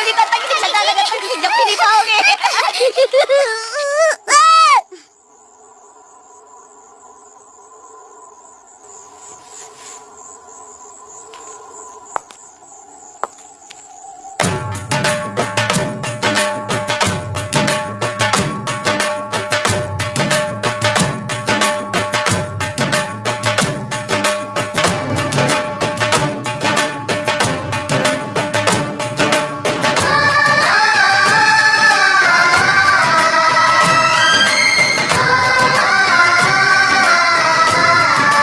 pitulitan tagi sa dalaga tagi sa pinipaw eh.